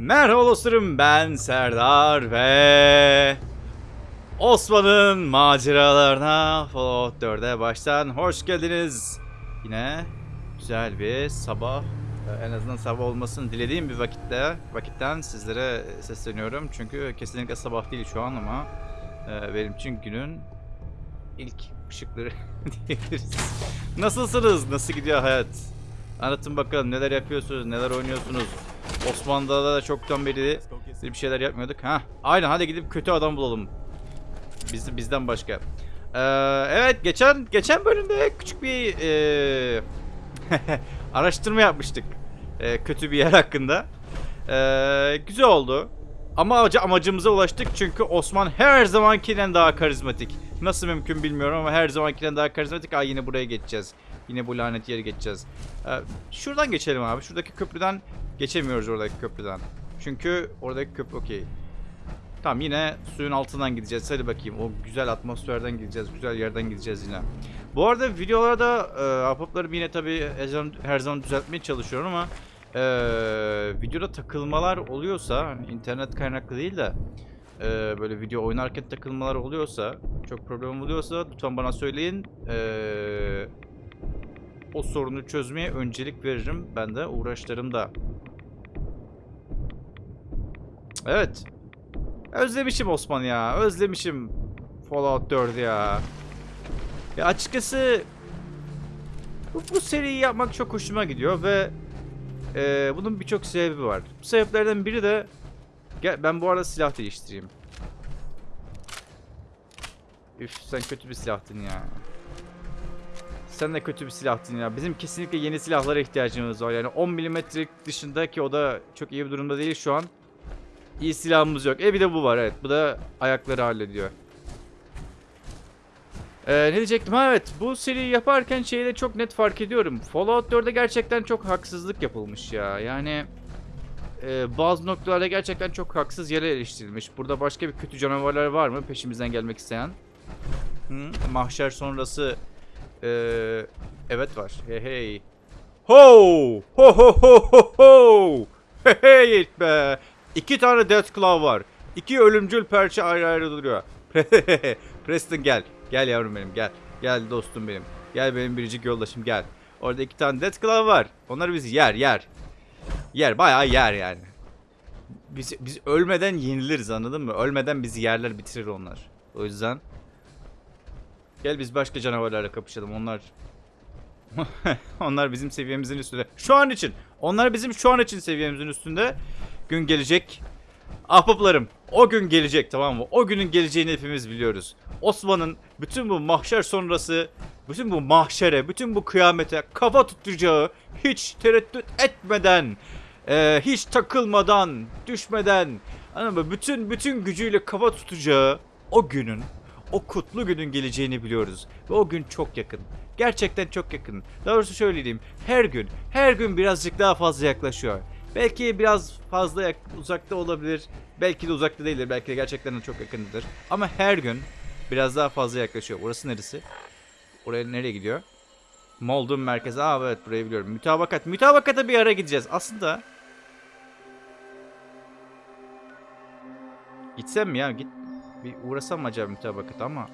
Merhaba dostlarım ben Serdar ve Osman'ın maceralarına Fallout 4'e baştan hoş geldiniz. Yine güzel bir sabah e, en azından sabah olmasını dilediğim bir vakitte vakitten sizlere sesleniyorum. Çünkü kesinlikle sabah değil şu an ama e, benim için günün ilk ışıkları diyebiliriz. Nasılsınız? Nasıl gidiyor hayat? Anlatın bakalım neler yapıyorsunuz, neler oynuyorsunuz. Osmanlı'da da çoktan beri bir şeyler yapmıyorduk. Ha, aynen hadi gidip kötü adam bulalım. Biz, bizden başka. Ee, evet geçen geçen bölümde küçük bir ee, araştırma yapmıştık. Ee, kötü bir yer hakkında. Ee, güzel oldu. Ama amacı- amacımıza ulaştık çünkü Osman her zamankinden daha karizmatik. Nasıl mümkün bilmiyorum ama her zamankinden daha karizmatik. Aa yine buraya geçeceğiz. Yine bu lanet yere geçeceğiz. Ee, şuradan geçelim abi. Şuradaki köprüden geçemiyoruz oradaki köprüden. Çünkü oradaki köprü okey. Tamam yine suyun altından gideceğiz. Hadi bakayım. O güzel atmosferden gideceğiz. Güzel yerden gideceğiz yine. Bu arada videolarda e, ahbaplarımı yine tabii her zaman, düzeltmeye çalışıyorum ama e, videoda takılmalar oluyorsa hani internet kaynaklı değil de e, böyle video oynarken takılmalar oluyorsa çok problem oluyorsa lütfen bana söyleyin. E, o sorunu çözmeye öncelik veririm. Ben de uğraşlarımda. Evet. Özlemişim Osman ya. Özlemişim Fallout 4 ya. Ya açıkçası bu, bu seriyi yapmak çok hoşuma gidiyor ve e, bunun birçok sebebi var. Bu sebeplerden biri de gel ben bu arada silah değiştireyim. Üf sen kötü bir silahtın ya. Sen de kötü bir silahtın ya. Bizim kesinlikle yeni silahlara ihtiyacımız var. Yani 10 milimetrelik dışındaki o da çok iyi bir durumda değil şu an. İyi silahımız yok. E bir de bu var evet. Bu da ayakları hallediyor. Ee, ne diyecektim? Ha evet bu seriyi yaparken şeyi de çok net fark ediyorum. Fallout 4'e gerçekten çok haksızlık yapılmış ya. Yani e, bazı noktalarda gerçekten çok haksız yere eleştirilmiş. Burada başka bir kötü canavarlar var mı peşimizden gelmek isteyen? Hı? Mahşer sonrası e, evet var. Hey hey. Ho! Ho ho ho ho ho! Hey hey be! İki tane Death Claw var. İki ölümcül perçe ayrı ayrı duruyor. Preston gel. Gel yavrum benim gel. Gel dostum benim. Gel benim biricik yoldaşım gel. Orada iki tane Death Claw var. Onları biz yer yer. Yer bayağı yer yani. Biz, biz ölmeden yeniliriz anladın mı? Ölmeden bizi yerler bitirir onlar. O yüzden Gel biz başka canavarlarla kapışalım. Onlar onlar bizim seviyemizin üstünde. Şu an için. Onlar bizim şu an için seviyemizin üstünde. Gün gelecek. Ahbaplarım o gün gelecek tamam mı? O günün geleceğini hepimiz biliyoruz. Osman'ın bütün bu mahşer sonrası, bütün bu mahşere, bütün bu kıyamete kafa tutacağı, hiç tereddüt etmeden, eee, hiç takılmadan, düşmeden, anladın? Bütün bütün gücüyle kafa tutacağı o günün, o kutlu günün geleceğini biliyoruz. Ve o gün çok yakın. Gerçekten çok yakın. Doğrusu şöyle diyeyim. Her gün, her gün birazcık daha fazla yaklaşıyor. Belki biraz fazla uzakta olabilir. Belki de uzakta değildir. Belki de gerçekten de çok yakındır. Ama her gün biraz daha fazla yaklaşıyor. Burası neresi? Oraya nereye gidiyor? Moldun merkezi. Aa evet burayı biliyorum. Mütabakat. Mütabakata bir ara gideceğiz. Aslında Gitsem mi ya? Git. Bir uğrasam acaba mütabakata ama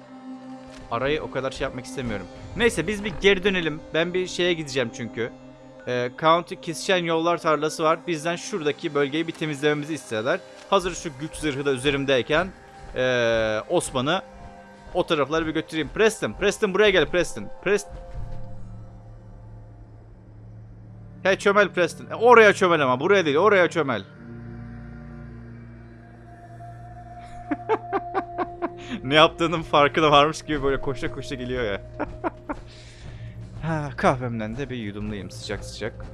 arayı o kadar şey yapmak istemiyorum. Neyse biz bir geri dönelim. Ben bir şeye gideceğim çünkü. Ee, County Kesişen Yollar Tarlası var. Bizden şuradaki bölgeyi bir temizlememizi istediler. Hazır şu güç zırhı da üzerimdeyken ee, Osman'ı o tarafları bir götüreyim. Preston, Preston buraya gel Preston. Preston. He çömel Preston. E, oraya çömel ama buraya değil oraya çömel. ne yaptığının farkına varmış gibi böyle koşa koşa geliyor ya. ha, kahvemden de bir yudumlayayım sıcak sıcak.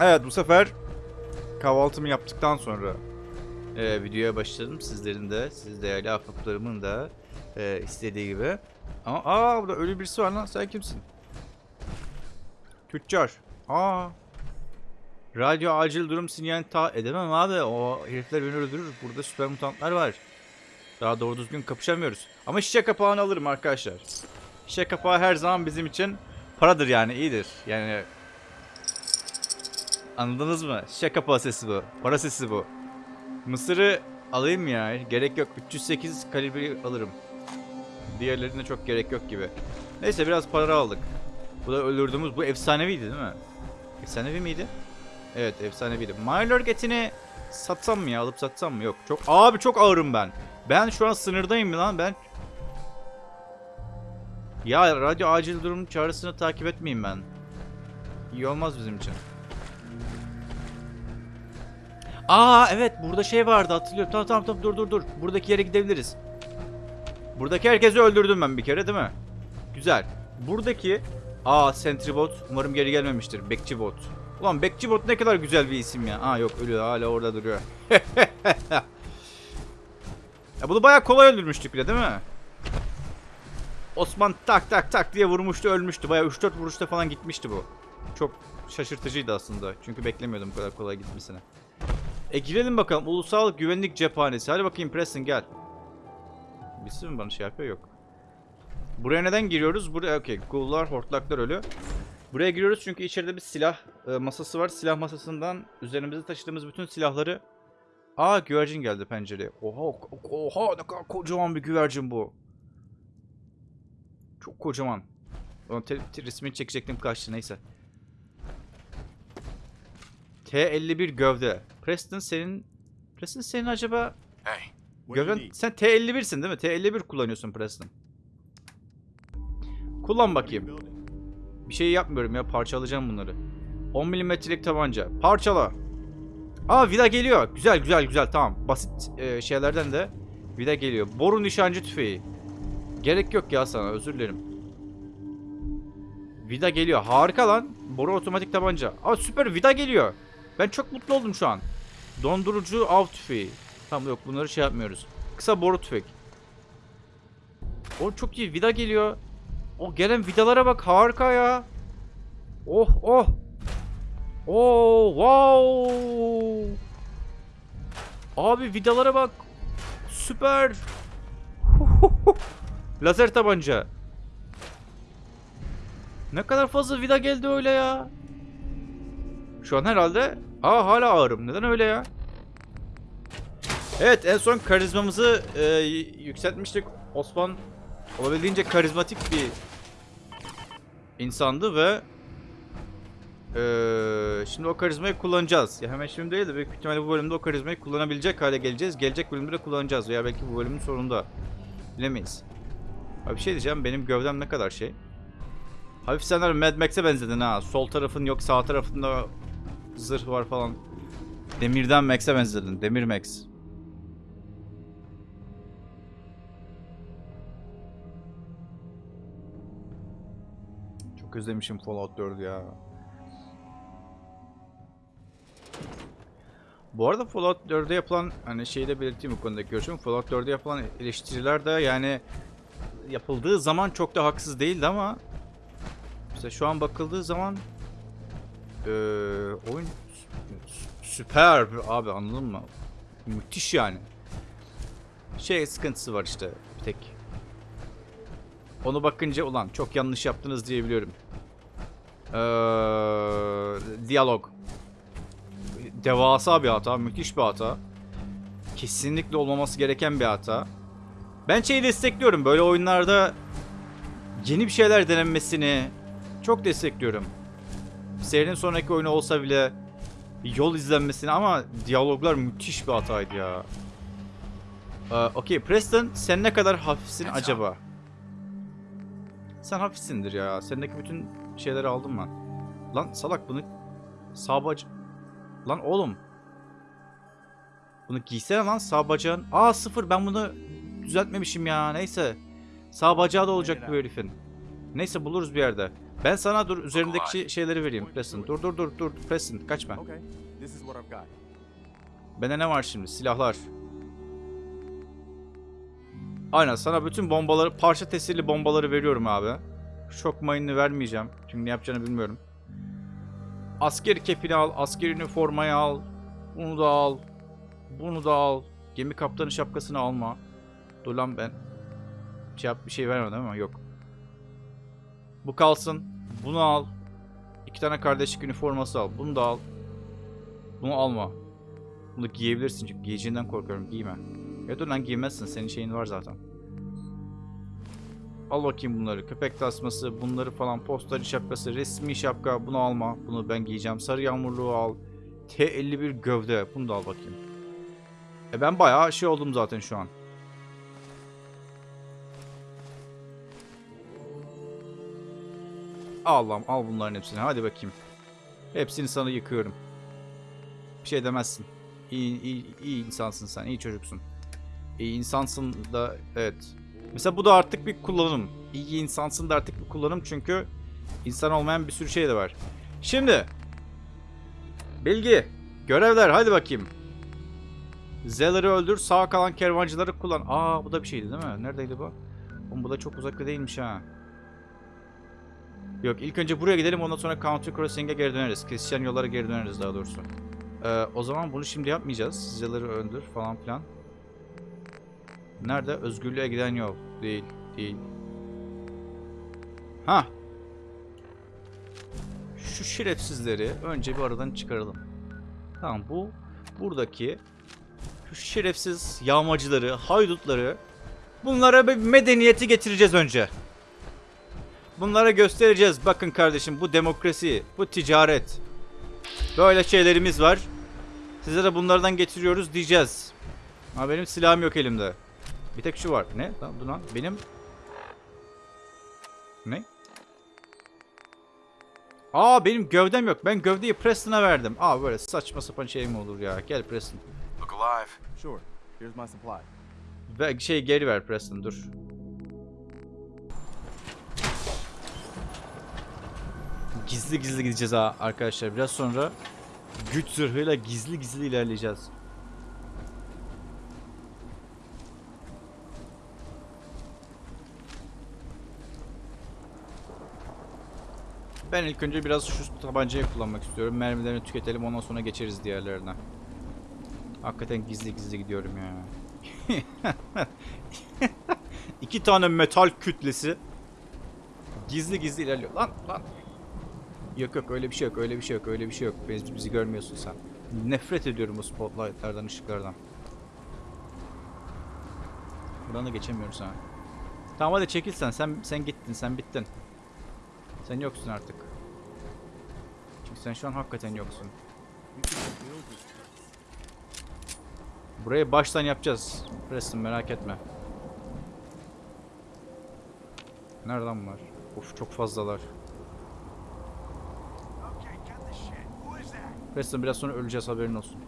Evet bu sefer kahvaltımı yaptıktan sonra e, videoya başladım. Sizlerin de, siz değerli ahbaplarımın da e, istediği gibi. Ama aa burada ölü birisi var lan sen kimsin? Tüccar. Aa. Radyo acil durum sinyalini ta edemem abi. O herifler beni öldürür. Burada süper mutantlar var. Daha doğru düzgün kapışamıyoruz. Ama şişe kapağını alırım arkadaşlar. Şişe kapağı her zaman bizim için paradır yani iyidir. Yani Anladınız mı? Şaka pasesi bu. Para sesi bu. Mısır'ı alayım ya. Gerek yok. 308 kalibreyi alırım. Diğerlerine çok gerek yok gibi. Neyse biraz para aldık. Bu da öldürdüğümüz bu efsaneviydi değil mi? Efsanevi miydi? Evet efsaneviydi. Myler etini satsam mı ya? Alıp satsam mı? Yok. Çok abi çok ağırım ben. Ben şu an sınırdayım lan ben. Ya radyo acil durum çağrısını takip etmeyeyim ben. İyi olmaz bizim için. Aa evet burada şey vardı hatırlıyorum. Tamam tamam tamam dur dur dur. Buradaki yere gidebiliriz. Buradaki herkesi öldürdüm ben bir kere değil mi? Güzel. Buradaki Aa Sentry Bot umarım geri gelmemiştir. Bekçi Bot. Ulan Bekçi Bot ne kadar güzel bir isim ya. Aa yok ölüyor hala orada duruyor. ya bunu bayağı kolay öldürmüştük bile değil mi? Osman tak tak tak diye vurmuştu ölmüştü. Bayağı 3-4 vuruşta falan gitmişti bu. Çok şaşırtıcıydı aslında. Çünkü beklemiyordum bu kadar kolay gitmesini. E girelim bakalım. Ulusal Güvenlik Cephanesi. Hadi bakayım Preston gel. Birisi mi bana şey yapıyor? Yok. Buraya neden giriyoruz? Buraya okey. Gullar, hortlaklar ölü. Buraya giriyoruz çünkü içeride bir silah e, masası var. Silah masasından üzerimizde taşıdığımız bütün silahları... Aa güvercin geldi pencereye. Oha, oha ne kadar kocaman bir güvercin bu. Çok kocaman. Onun resmini çekecektim kaçtı neyse. T51 gövde. Preston senin... Preston senin acaba... Hey, Gövden... Sen T51'sin değil mi? T51 kullanıyorsun Preston. Kullan bakayım. Bir şey yapmıyorum ya parçalayacağım bunları. 10 milimetrelik tabanca. Parçala. Aa vida geliyor. Güzel güzel güzel tamam. Basit e, şeylerden de vida geliyor. Boru nişancı tüfeği. Gerek yok ya sana özür dilerim. Vida geliyor. Harika lan. Boru otomatik tabanca. Aa süper vida geliyor. Ben çok mutlu oldum şu an. Dondurucu av tüfeği. Tamam yok bunları şey yapmıyoruz. Kısa boru tüfek. O çok iyi vida geliyor. O gelen vidalara bak harika ya. Oh oh. Oh wow. Abi vidalara bak. Süper. Lazer tabanca. Ne kadar fazla vida geldi öyle ya. Şu an herhalde Aa hala ağırım. Neden öyle ya? Evet en son karizmamızı e, yükseltmiştik. Osman olabildiğince karizmatik bir insandı ve eee, şimdi o karizmayı kullanacağız. Ya hemen şimdi değil de büyük ihtimalle bu bölümde o karizmayı kullanabilecek hale geleceğiz. Gelecek bölümde de kullanacağız veya belki bu bölümün sonunda. Bilemeyiz. Abi bir şey diyeceğim benim gövdem ne kadar şey. Hafif senler Mad Max'e benzedin ha. Sol tarafın yok sağ tarafında zırh var falan. Demirden Max'e benzedin. Demir Max. Çok özlemişim Fallout 4'ü ya. Bu arada Fallout 4'e yapılan hani şeyi de belirteyim bu konudaki görüşüm. Fallout 4'e yapılan eleştiriler de yani yapıldığı zaman çok da haksız değildi ama mesela şu an bakıldığı zaman eee oyun sü- süper abi anladın mı? Müthiş yani. Şey sıkıntısı var işte bir tek. Onu bakınca ulan çok yanlış yaptınız diyebiliyorum. Ee, diyalog. Devasa bir hata, müthiş bir hata. Kesinlikle olmaması gereken bir hata. Ben şeyi destekliyorum böyle oyunlarda yeni bir şeyler denenmesini çok destekliyorum. Serinin sonraki oyunu olsa bile yol izlenmesini ama diyaloglar müthiş bir hataydı ya. Ee, Okey Preston sen ne kadar hafifsin acaba? Sen hafifsindir ya. Sendeki bütün şeyleri aldım ben. Lan salak bunu sağ bac... Lan oğlum. Bunu giysene lan sağ bacağın. Aa sıfır ben bunu düzeltmemişim ya. Neyse. Sağ bacağı da olacak bu herifin. Neyse buluruz bir yerde. Ben sana dur üzerindeki şey- şeyleri vereyim Preston. Dur dur dur dur Preston kaçma. Bende ne var şimdi? Silahlar. Aynen sana bütün bombaları, parça tesirli bombaları veriyorum abi. Şok mayını vermeyeceğim. Çünkü ne yapacağını bilmiyorum. Asker kepini al, asker üniformayı al. Bunu da al. Bunu da al. Gemi kaptanı şapkasını alma. Dur lan ben. Şey yap bir şey vermedim ama yok. Bu kalsın. Bunu al. İki tane kardeşlik üniforması al. Bunu da al. Bunu alma. Bunu giyebilirsin çünkü giyeceğinden korkuyorum. Giyme. Ya dur lan giymezsin. Senin şeyin var zaten. Al bakayım bunları. Köpek tasması, bunları falan, postacı şapkası, resmi şapka. Bunu alma. Bunu ben giyeceğim. Sarı yağmurluğu al. T51 gövde. Bunu da al bakayım. E ben bayağı şey oldum zaten şu an. Allah'ım al bunların hepsini. Hadi bakayım. Hepsini sana yıkıyorum. Bir şey demezsin. İyi, iyi, iyi insansın sen. iyi çocuksun. İyi insansın da evet. Mesela bu da artık bir kullanım. İyi insansın da artık bir kullanım çünkü insan olmayan bir sürü şey de var. Şimdi bilgi, görevler hadi bakayım. Zeller'ı öldür, sağ kalan kervancıları kullan. Aa bu da bir şeydi değil mi? Neredeydi bu? Oğlum bu da çok uzakta değilmiş ha. Yok ilk önce buraya gidelim ondan sonra Country Crossing'e geri döneriz. Kesişen yollara geri döneriz daha doğrusu. Ee, o zaman bunu şimdi yapmayacağız. Zeller'ı öldür falan filan. Nerede? Özgürlüğe giden yol. Değil, değil. Ha. Şu şerefsizleri önce bir aradan çıkaralım. Tamam bu buradaki şu şerefsiz yağmacıları, haydutları bunlara bir medeniyeti getireceğiz önce. Bunlara göstereceğiz. Bakın kardeşim bu demokrasi, bu ticaret. Böyle şeylerimiz var. Size de bunlardan getiriyoruz diyeceğiz. Ama benim silahım yok elimde. Bir tek şu var. Ne? Lan dur lan. Benim... Ne? Aa benim gövdem yok. Ben gövdeyi Preston'a verdim. Aa böyle saçma sapan şey mi olur ya? Gel Preston. Look alive. Sure. Here's my supply. Ve şey geri ver Preston dur. Gizli gizli gideceğiz ha arkadaşlar. Biraz sonra güç zırhıyla gizli gizli ilerleyeceğiz. Ben ilk önce biraz şu tabancayı kullanmak istiyorum. Mermilerini tüketelim ondan sonra geçeriz diğerlerine. Hakikaten gizli gizli gidiyorum ya. İki tane metal kütlesi gizli gizli ilerliyor. Lan lan. Yok yok öyle bir şey yok öyle bir şey yok öyle bir şey yok. Bizi, bizi görmüyorsun sen. Nefret ediyorum bu spotlightlardan ışıklardan. Buradan da geçemiyoruz ha. Tamam hadi çekil sen. Sen, sen gittin sen bittin. Sen yoksun artık. Çünkü sen şu an hakikaten yoksun. Burayı baştan yapacağız. Preston merak etme. Nereden var? Of çok fazlalar. Preston biraz sonra öleceğiz haberin olsun.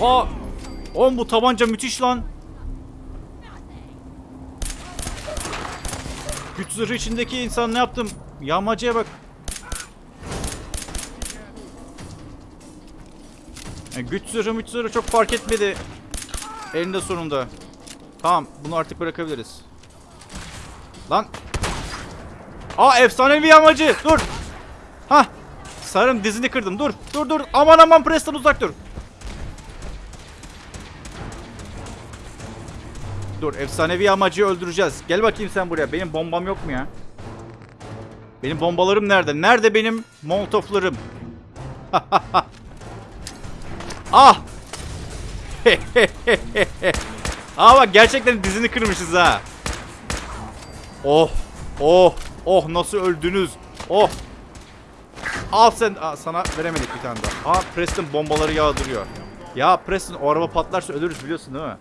Oha! Oğlum bu tabanca müthiş lan. Güç zırhı içindeki insan ne yaptım? Yağmacıya bak. Yani güç zırhı müç zırhı çok fark etmedi. Elinde sonunda. Tamam bunu artık bırakabiliriz. Lan. Aa efsanevi yağmacı. Dur. Ha. Sarım dizini kırdım. Dur. Dur dur. Aman aman Preston uzak dur. Dur efsanevi yağmacıyı öldüreceğiz. Gel bakayım sen buraya. Benim bombam yok mu ya? Benim bombalarım nerede? Nerede benim molotoflarım? ah! Aa bak gerçekten dizini kırmışız ha. Oh! Oh! Oh nasıl öldünüz? Oh! Al sen Aa, sana veremedik bir tane daha. Aa Preston bombaları yağdırıyor. Ya Preston o araba patlarsa ölürüz biliyorsun değil mi?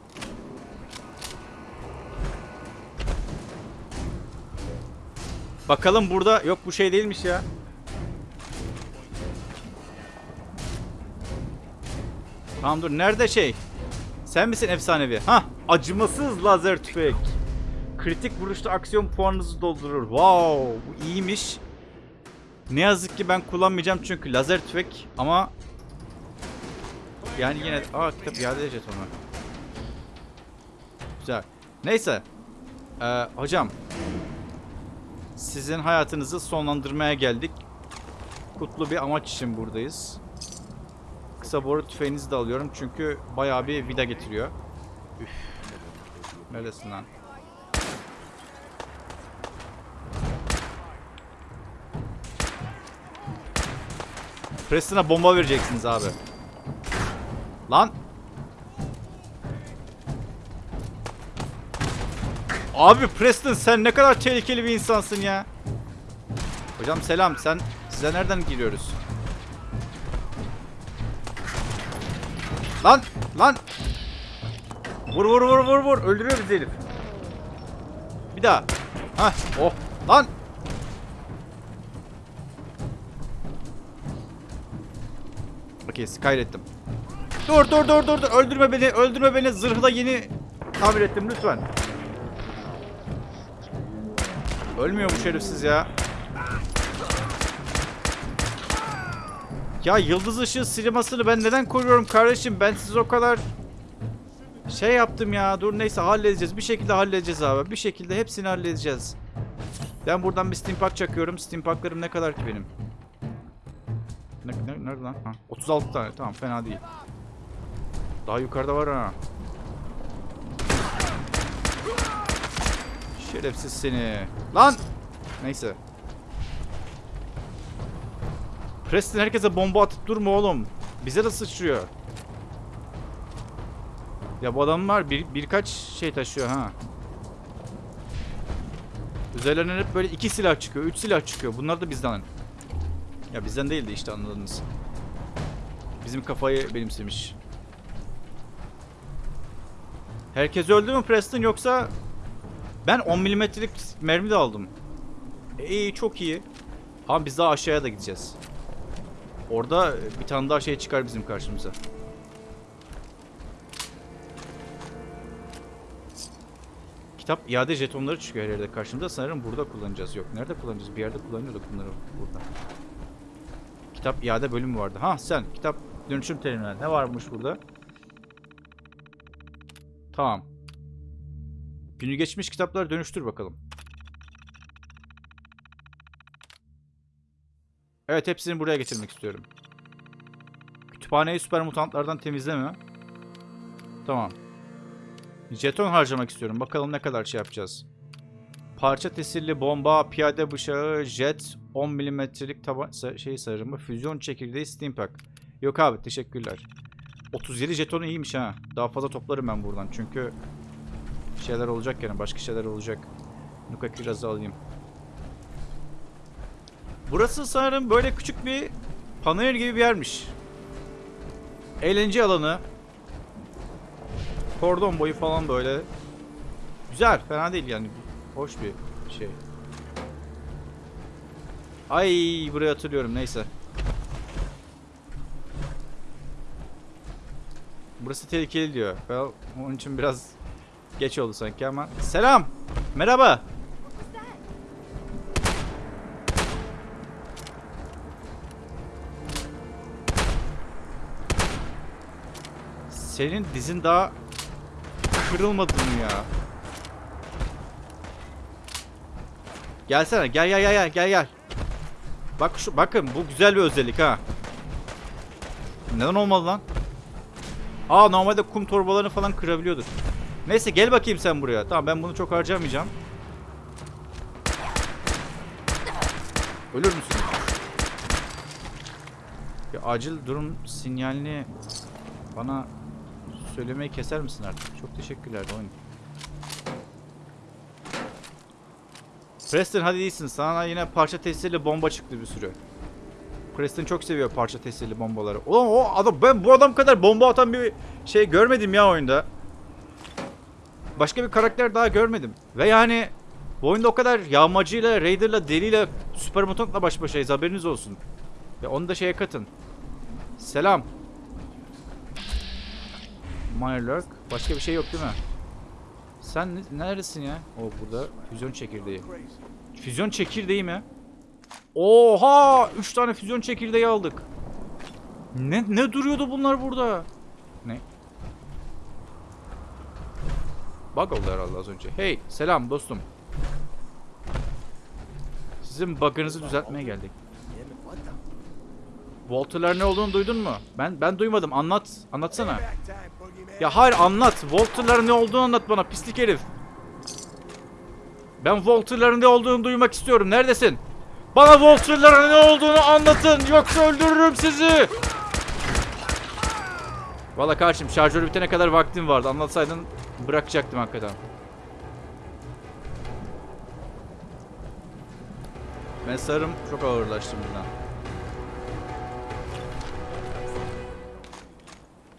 Bakalım burada yok bu şey değilmiş ya. Tamam dur nerede şey? Sen misin efsanevi? Ha, acımasız lazer tüfek. Kritik vuruşta aksiyon puanınızı doldurur. Wow, bu iyiymiş. Ne yazık ki ben kullanmayacağım çünkü lazer tüfek ama yani yine aa kitap iade edeceğiz onu. Güzel. Neyse. Ee, hocam sizin hayatınızı sonlandırmaya geldik. Kutlu bir amaç için buradayız. Kısa boru tüfeğinizi de alıyorum çünkü bayağı bir vida getiriyor. Üf. Neredesin lan? Preston'a bomba vereceksiniz abi. Lan. Abi Preston sen ne kadar tehlikeli bir insansın ya. Hocam selam. Sen size nereden giriyoruz? Lan lan. Vur vur vur vur vur. Öldürüyor bizi herif. Bir daha. Hah. Oh. Lan. Okey kaydettim. Dur dur dur dur dur. Öldürme beni. Öldürme beni. Zırhı da yeni tamir ettim lütfen. Ölmüyor bu şerefsiz ya. Ya yıldız ışığı sinemasını ben neden koruyorum kardeşim? Ben siz o kadar şey yaptım ya. Dur neyse halledeceğiz. Bir şekilde halledeceğiz abi. Bir şekilde hepsini halledeceğiz. Ben buradan bir steampunk çakıyorum. Steampaklarım ne kadar ki benim? Ne, ne, nerede lan? Ha, 36 tane. Tamam fena değil. Daha yukarıda var ha. Şerefsiz seni. Lan! Neyse. Preston herkese bomba atıp durma oğlum. Bize de sıçrıyor. Ya bu adamlar bir, birkaç şey taşıyor ha. Üzerlerine hep böyle iki silah çıkıyor, üç silah çıkıyor. Bunlar da bizden. Ya bizden değildi işte anladınız. Bizim kafayı benimsemiş. Herkes öldü mü Preston yoksa ben 10 milimetrelik mermi de aldım. E, İyi çok iyi. Ama biz daha aşağıya da gideceğiz. Orada bir tane daha şey çıkar bizim karşımıza. Kitap iade jetonları çıkıyor her yerde karşımıza. Sanırım burada kullanacağız. Yok. Nerede kullanacağız? Bir yerde kullanıyorduk bunları burada. Kitap iade bölümü vardı. Ha sen. Kitap dönüşüm terminali. Ne varmış burada? Tamam. Günü geçmiş kitapları dönüştür bakalım. Evet hepsini buraya getirmek istiyorum. Kütüphaneyi süper mutantlardan temizleme. Tamam. Jeton harcamak istiyorum. Bakalım ne kadar şey yapacağız. Parça tesirli bomba, piyade bıçağı, jet, 10 milimetrelik şey sarımı, füzyon çekirdeği, steampack. Yok abi teşekkürler. 37 jeton iyiymiş ha. Daha fazla toplarım ben buradan çünkü şeyler olacak yani başka şeyler olacak. Nuka kirazı alayım. Burası sanırım böyle küçük bir panayır gibi bir yermiş. Eğlence alanı. Kordon boyu falan böyle. Güzel, fena değil yani. Hoş bir şey. Ay burayı hatırlıyorum neyse. Burası tehlikeli diyor. Ben onun için biraz geç oldu sanki ama. Selam. Merhaba. Senin dizin daha kırılmadı mı ya? Gelsene gel gel gel gel gel. Bak şu bakın bu güzel bir özellik ha. Neden olmadı lan? Aa normalde kum torbalarını falan kırabiliyorduk. Neyse gel bakayım sen buraya. Tamam ben bunu çok harcamayacağım. Ölür müsün? Ya acil durum sinyalini bana söylemeyi keser misin artık? Çok teşekkürler oyun. Preston hadi iyisin. Sana yine parça tesirli bomba çıktı bir sürü. Preston çok seviyor parça tesirli bombaları. Ulan o adam ben bu adam kadar bomba atan bir şey görmedim ya oyunda. Başka bir karakter daha görmedim. Ve yani bu oyunda o kadar yağmacıyla, raider'la, deliyle, süper mutantla baş başayız haberiniz olsun. Ve onu da şeye katın. Selam. Mirelurk. Başka bir şey yok değil mi? Sen ne- neredesin ya? O burada füzyon çekirdeği. Füzyon çekirdeği mi? Oha! 3 tane füzyon çekirdeği aldık. Ne ne duruyordu bunlar burada? Ne? Bug oldu herhalde az önce. Hey, selam dostum. Sizin bug'ınızı düzeltmeye geldik. Walter'lar ne olduğunu duydun mu? Ben ben duymadım. Anlat. Anlatsana. Ya hayır anlat. Walter'ların ne olduğunu anlat bana pislik herif. Ben Walter'ların ne olduğunu duymak istiyorum. Neredesin? Bana Voltriller'ın ne olduğunu anlatın yoksa öldürürüm sizi. Valla kardeşim şarjörü bitene kadar vaktim vardı. Anlatsaydın bırakacaktım hakikaten. Ben sarım çok ağırlaştım bundan.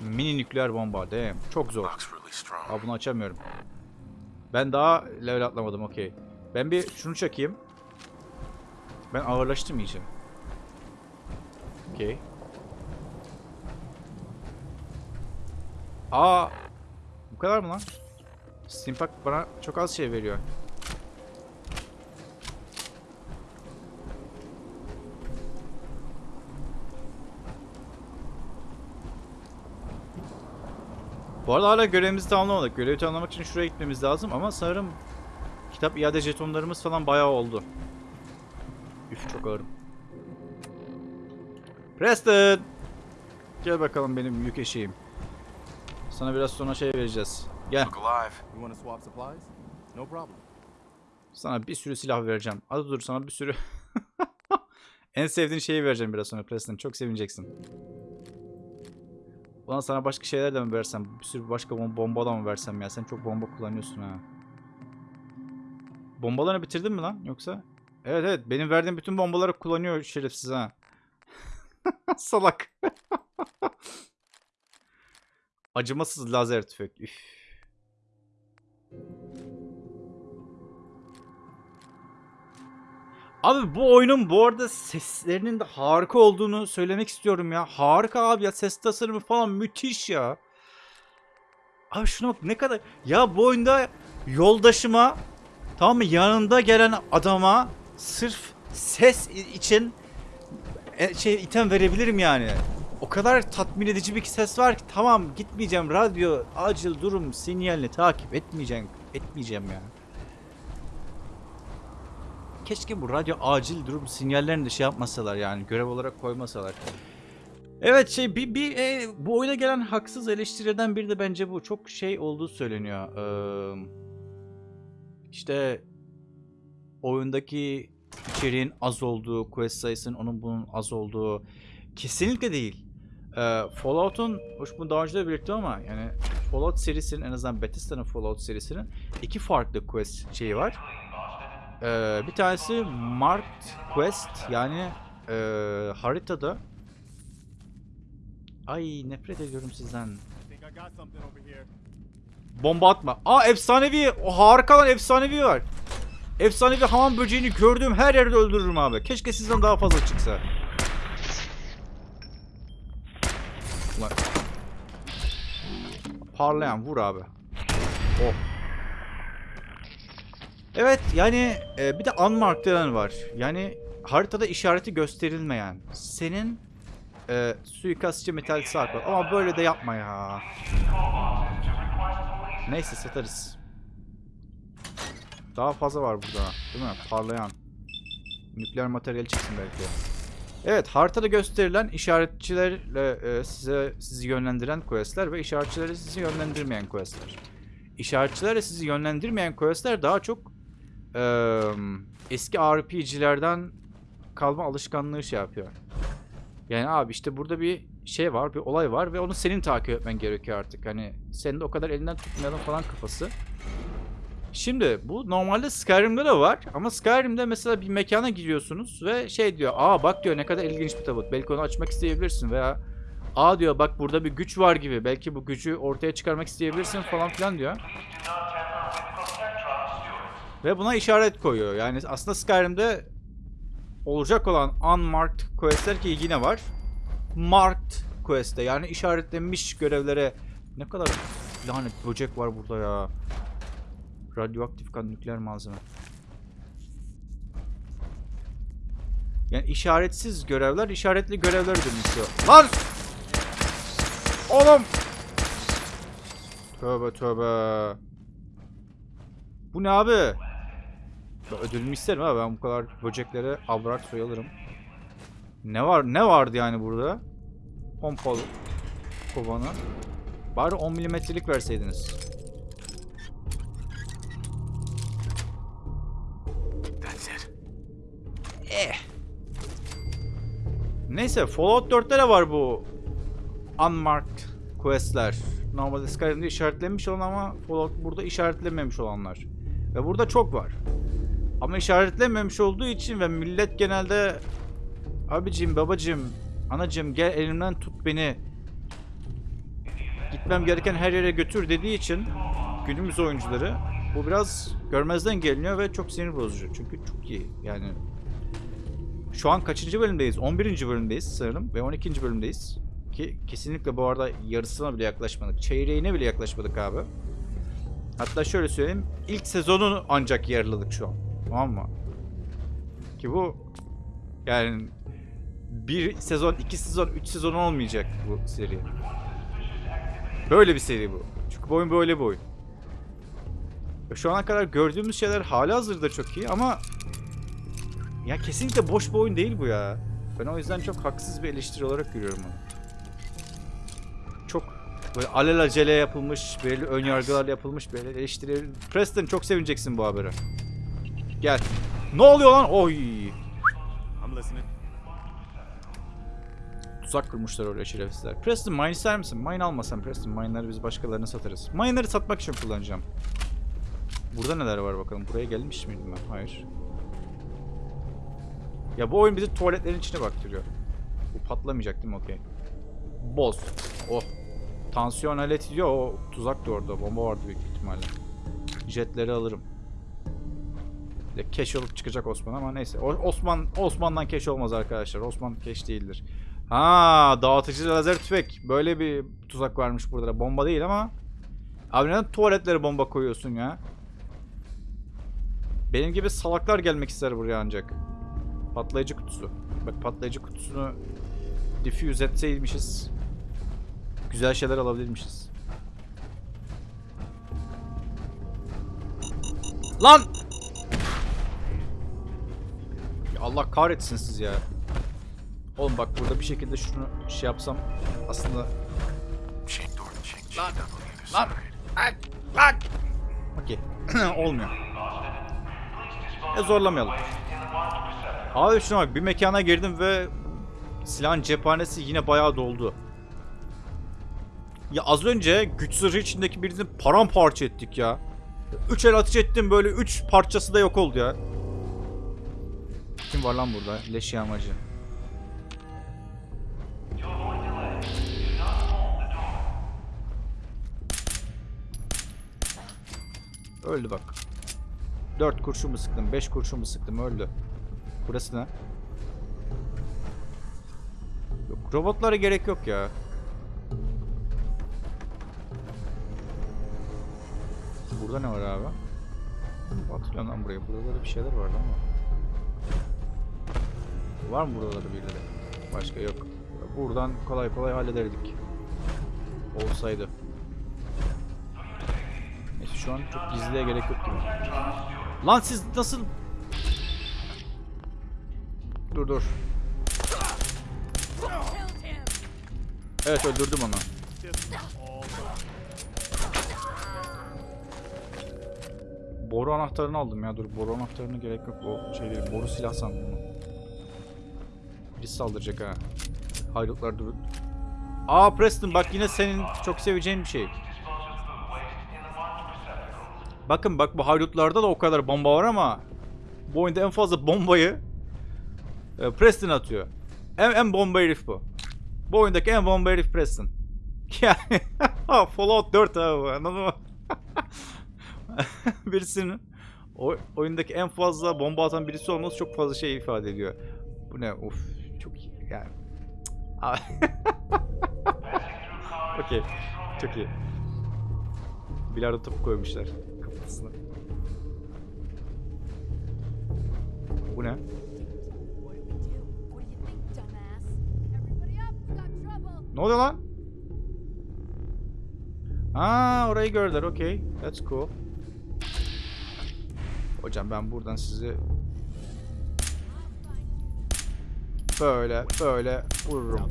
Mini nükleer bomba damn. Çok zor. Aa bunu açamıyorum. Ben daha level atlamadım okey. Ben bir şunu çekeyim. Ben ağırlaştım iyice. Okey. Aa bu kadar mı lan? Steampack bana çok az şey veriyor. Bu arada hala görevimizi tamamlamadık. Görevi tamamlamak için şuraya gitmemiz lazım ama sanırım kitap iade jetonlarımız falan bayağı oldu. Üf çok ağırım. Preston! Gel bakalım benim yük eşeğim. Sana biraz sonra şey vereceğiz. Gel. Look alive. You want to swap supplies? No problem. Sana bir sürü silah vereceğim. Hadi dur sana bir sürü. en sevdiğin şeyi vereceğim biraz sonra Preston. Çok sevineceksin. Ulan sana başka şeyler de mi versem? Bir sürü başka bom bomba da mı versem ya? Sen çok bomba kullanıyorsun ha. Bombalarını bitirdin mi lan yoksa? Evet evet benim verdiğim bütün bombaları kullanıyor şerefsiz ha. Salak. Acımasız lazer tüfek. Üf. Abi bu oyunun bu arada seslerinin de harika olduğunu söylemek istiyorum ya. Harika abi ya ses tasarımı falan müthiş ya. Abi şuna bak ne kadar... Ya bu oyunda yoldaşıma tamam mı yanında gelen adama sırf ses için e, şey item verebilirim yani. O kadar tatmin edici bir ses var ki tamam gitmeyeceğim radyo acil durum sinyalini takip etmeyeceğim etmeyeceğim ya. Keşke bu radyo acil durum sinyallerini de şey yapmasalar yani görev olarak koymasalar. Evet şey bir, bir e, bu oyuna gelen haksız eleştirilerden biri de bence bu. Çok şey olduğu söyleniyor. Ee, işte oyundaki içeriğin az olduğu, quest sayısının onun bunun az olduğu kesinlikle değil. Ee, Fallout'un, hoş bunu daha önce de belirttim ama yani Fallout serisinin en azından Bethesda'nın Fallout serisinin iki farklı quest şeyi var. Ee, bir tanesi Marked Quest yani e, haritada Ay nefret ediyorum sizden. Bomba atma. Aa efsanevi. O harika lan efsanevi var. Efsanevi hamam böceğini gördüğüm her yerde öldürürüm abi. Keşke sizden daha fazla çıksa. Ulan. Parlayan vur abi. Oh. Evet yani e, bir de unmarked denen var. Yani haritada işareti gösterilmeyen. Senin e, suikastçı metal sarp var. Ama böyle de yapma ya. Neyse satarız. Daha fazla var burada. Değil mi? Parlayan. Nükleer materyal çıksın belki. Evet haritada gösterilen işaretçilerle e, size sizi yönlendiren questler ve işaretçileri sizi yönlendirmeyen questler. İşaretçilerle sizi yönlendirmeyen questler daha çok e, eski RPG'lerden kalma alışkanlığı şey yapıyor. Yani abi işte burada bir şey var, bir olay var ve onu senin takip etmen gerekiyor artık. Hani senin de o kadar elinden tutmayalım falan kafası. Şimdi bu normalde Skyrim'de de var ama Skyrim'de mesela bir mekana giriyorsunuz ve şey diyor aa bak diyor ne kadar ilginç bir tabut belki onu açmak isteyebilirsin veya aa diyor bak burada bir güç var gibi belki bu gücü ortaya çıkarmak isteyebilirsin falan filan diyor. Ve buna işaret koyuyor yani aslında Skyrim'de olacak olan unmarked questler ki yine var. Marked quest'te yani işaretlenmiş görevlere ne kadar lanet böcek var burada ya. Radyoaktif kan nükleer malzeme. Yani işaretsiz görevler işaretli görevlere dönüşüyor. Lan! Oğlum! Tövbe tövbe. Bu ne abi? Ben ödülümü isterim abi ben bu kadar böceklere avrak soyalırım. Ne var ne vardı yani burada? Pompalı kovanı. Bari 10 milimetrelik verseydiniz. Eh. Neyse Fallout 4'te de var bu unmarked questler. Normalde Skyrim'de işaretlenmiş olan ama Fallout burada işaretlenmemiş olanlar. Ve burada çok var. Ama işaretlenmemiş olduğu için ve millet genelde abicim, babacım, anacım gel elimden tut beni. Gitmem gereken her yere götür dediği için günümüz oyuncuları bu biraz görmezden geliniyor ve çok sinir bozucu. Çünkü çok iyi. Yani şu an kaçıncı bölümdeyiz? 11. bölümdeyiz sanırım ve 12. bölümdeyiz. Ki kesinlikle bu arada yarısına bile yaklaşmadık. Çeyreğine bile yaklaşmadık abi. Hatta şöyle söyleyeyim. ilk sezonu ancak yarıladık şu an. Tamam mı? Ki bu yani bir sezon, iki sezon, üç sezon olmayacak bu seri. Böyle bir seri bu. Çünkü bu oyun böyle bir Şu ana kadar gördüğümüz şeyler hala hazırda çok iyi ama ya kesinlikle boş bir oyun değil bu ya. Ben o yüzden çok haksız bir eleştiri olarak görüyorum onu. Çok böyle alelacele yapılmış, belirli ön yargılarla yapılmış böyle eleştiri. Preston çok sevineceksin bu habere. Gel. Ne oluyor lan? Oy. I'm listening. Tuzak kurmuşlar oraya şerefsizler. Preston mine ister misin? Mine almasan Preston. Mine'ları biz başkalarına satarız. Mine'ları satmak için kullanacağım. Burada neler var bakalım. Buraya gelmiş miydim ben? Hayır. Ya bu oyun bizi tuvaletlerin içine baktırıyor. Bu patlamayacak değil mi? Okey. Boz. Oh. Tansiyon aleti diyor. O tuzak da orada. Bomba vardı büyük ihtimalle. Jetleri alırım. De keş olup çıkacak Osman ama neyse. O- Osman Osman'dan keş olmaz arkadaşlar. Osman keş değildir. Ha, dağıtıcı lazer tüfek. Böyle bir tuzak varmış burada. da. Bomba değil ama. Abi neden tuvaletlere bomba koyuyorsun ya? Benim gibi salaklar gelmek ister buraya ancak. Patlayıcı kutusu. Bak patlayıcı kutusunu diffuse etseymişiz. Güzel şeyler alabilirmişiz. Lan! Ya Allah kahretsin siz ya. Oğlum bak burada bir şekilde şunu şey yapsam aslında... Lan! Lan! Lan! Lan! Okey. Olmuyor. E zorlamayalım. Abi şuna bak bir mekana girdim ve silahın cephanesi yine bayağı doldu. Ya az önce güç zırhı içindeki birini paramparça ettik ya. Üç el ateş ettim böyle üç parçası da yok oldu ya. Kim var lan burada? Leş yağmacı. Öldü bak. Dört kurşun mu sıktım? Beş kurşun mu sıktım? Öldü. Burası ne? Yok, robotlara gerek yok ya. Burada ne var abi? Hatırlıyorum lan buraya. Burada da bir şeyler vardı ama. Var mı buralarda birileri? Başka yok. Buradan kolay kolay hallederdik. Olsaydı. Neyse şu an çok gizliye gerek yok gibi. Lan siz nasıl... Dur dur. Evet öldürdüm onu. Boru anahtarını aldım ya dur boru anahtarına gerek yok o şey değil boru silah sandım onu. Birisi saldıracak ha. Haydutlar dur. Aa Preston bak yine senin çok seveceğin bir şey. Bakın bak bu haydutlarda da o kadar bomba var ama bu oyunda en fazla bombayı e, Preston atıyor. En, en bomba herif bu. Bu oyundaki en bomba herif Preston. Yani Fallout 4 abi bu, anladın mı? Birisinin o, oyundaki en fazla bomba atan birisi olması çok fazla şey ifade ediyor. Bu ne? Of çok iyi yani. Okey. Çok iyi. Bilardo topu koymuşlar kafasına. Bu ne? Ne oluyor lan? Aa orayı gördüler. Okey. That's cool. Hocam ben buradan sizi böyle böyle vururum.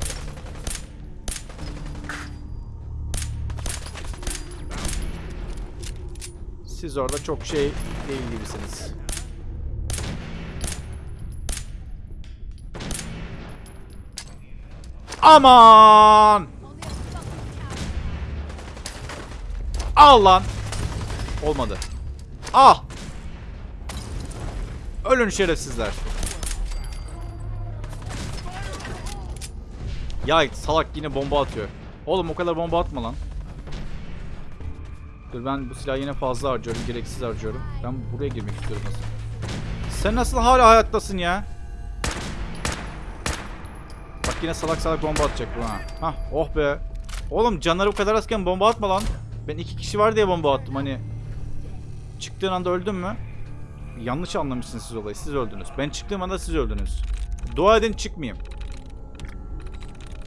Siz orada çok şey değil gibisiniz. Aman! Al lan. Olmadı. Ah! Ölün şerefsizler. Ya salak yine bomba atıyor. Oğlum o kadar bomba atma lan. Dur ben bu silahı yine fazla harcıyorum, gereksiz harcıyorum. Ben buraya girmek istiyorum nasıl? Sen nasıl hala hayattasın ya? Bak yine salak salak bomba atacak bu ha. Hah oh be. Oğlum canları bu kadar azken bomba atma lan. Ben iki kişi var diye bomba attım hani. Çıktığın anda öldün mü? Yanlış anlamışsınız siz olayı. Siz öldünüz. Ben çıktığım anda siz öldünüz. Dua edin çıkmayayım.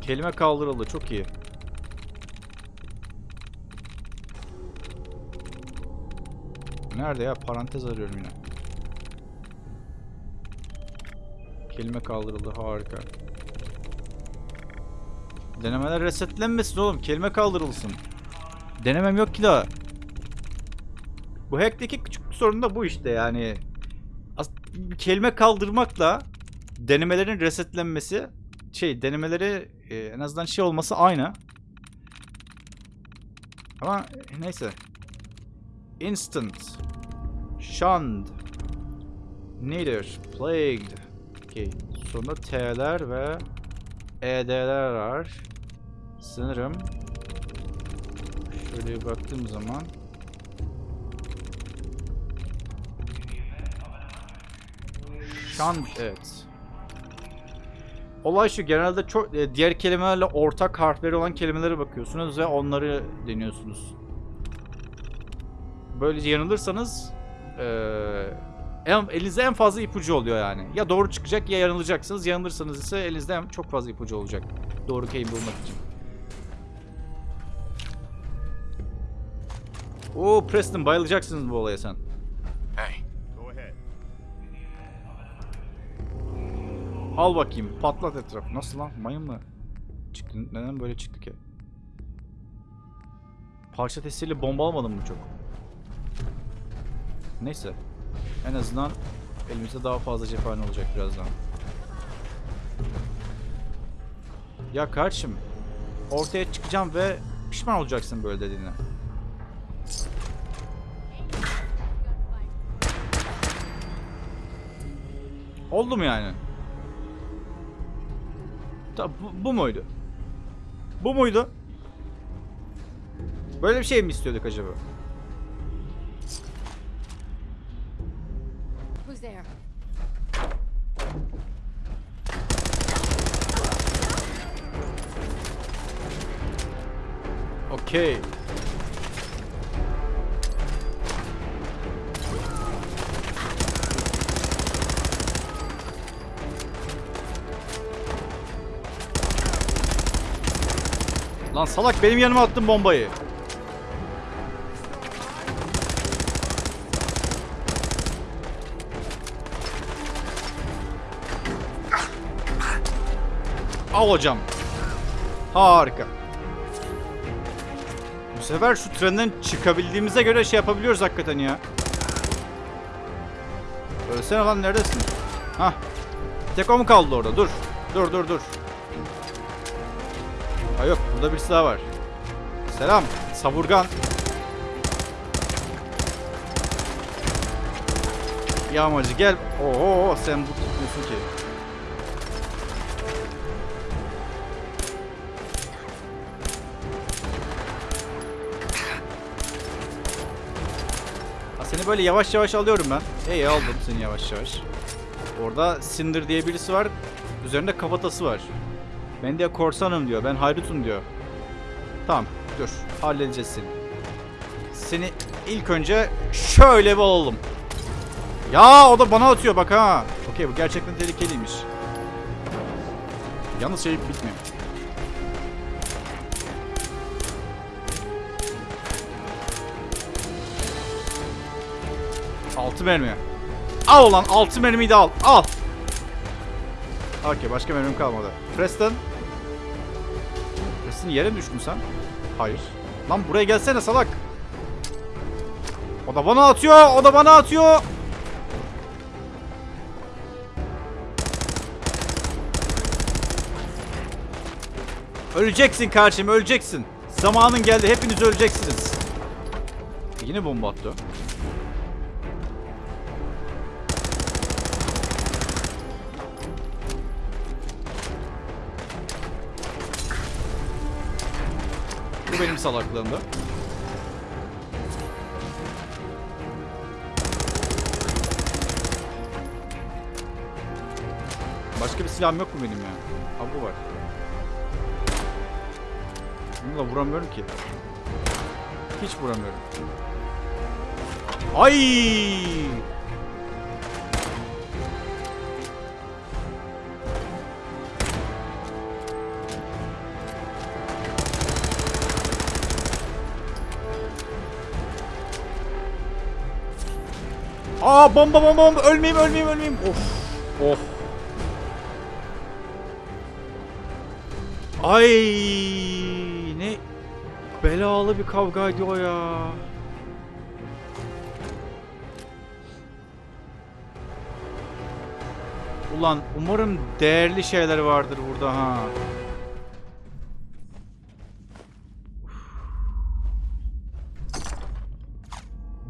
Kelime kaldırıldı. Çok iyi. Nerede ya? Parantez arıyorum yine. Kelime kaldırıldı. Harika. Denemeler resetlenmesin oğlum. Kelime kaldırılsın. Denemem yok ki daha. Bu hack'teki küçük sorun da bu işte yani. As- kelime kaldırmakla denemelerin resetlenmesi şey denemeleri e, en azından şey olması aynı. Ama neyse. Instant. Shunned. Neither. Plagued. Okay. Sonra T'ler ve ED'ler var. Sanırım şöyle bir baktığım zaman Shunned evet. Olay şu genelde çok e, diğer kelimelerle ortak harfleri olan kelimelere bakıyorsunuz ve onları deniyorsunuz. Böylece yanılırsanız eee en, elinizde en fazla ipucu oluyor yani. Ya doğru çıkacak ya yanılacaksınız. Yanılırsanız ise elinizde en- çok fazla ipucu olacak. Doğru kelime bulmak için. Oo Preston bayılacaksınız bu olaya sen. Hey. Al bakayım patlat etraf. Nasıl lan mayın mı? Çıktı. Neden böyle çıktı ki? Parça testiyle bomba almadım mı çok? Neyse. En azından elimizde daha fazla cephane olacak birazdan. Ya kardeşim ortaya çıkacağım ve pişman olacaksın böyle dediğine. Oldu mu yani? Ta, bu, bu muydu? Bu muydu? Böyle bir şey mi istiyorduk acaba? Okey. Lan salak benim yanıma attın bombayı. Al hocam. Harika. Sefer şu trenden çıkabildiğimize göre şey yapabiliyoruz hakikaten ya. Ölsene lan neredesin? Hah. Tek o mu kaldı orada? Dur. Dur dur dur. Ha yok burada birisi daha var. Selam. Savurgan. Yağmacı gel. Oo sen bu tutmuyorsun ki. Böyle yavaş yavaş alıyorum ben. İyi aldım seni yavaş yavaş. Orada Cinder diye birisi var. Üzerinde kafatası var. Ben de korsanım diyor. Ben haydutum diyor. Tamam dur. Halledeceğiz seni. Seni ilk önce şöyle bir alalım. Ya o da bana atıyor bak ha. Okey bu gerçekten tehlikeliymiş. Yalnız şey bitmiyor. Altı mermi. Al ulan altı mermiyi de al. Al. Okey başka mermim kalmadı. Preston. Preston yere mi düştün sen? Hayır. Lan buraya gelsene salak. O da bana atıyor. O da bana atıyor. Öleceksin kardeşim öleceksin. Zamanın geldi hepiniz öleceksiniz. Yine bomba attı. Bu benim salaklığımda. Başka bir silahım yok mu benim ya? Ha bu var. Bununla vuramıyorum ki. Hiç vuramıyorum. Ay! Aa bomba bomba bomba ölmeyeyim ölmeyeyim ölmeyeyim. Of. Of. Ay ne belalı bir kavgaydı o ya. Ulan umarım değerli şeyler vardır burada ha.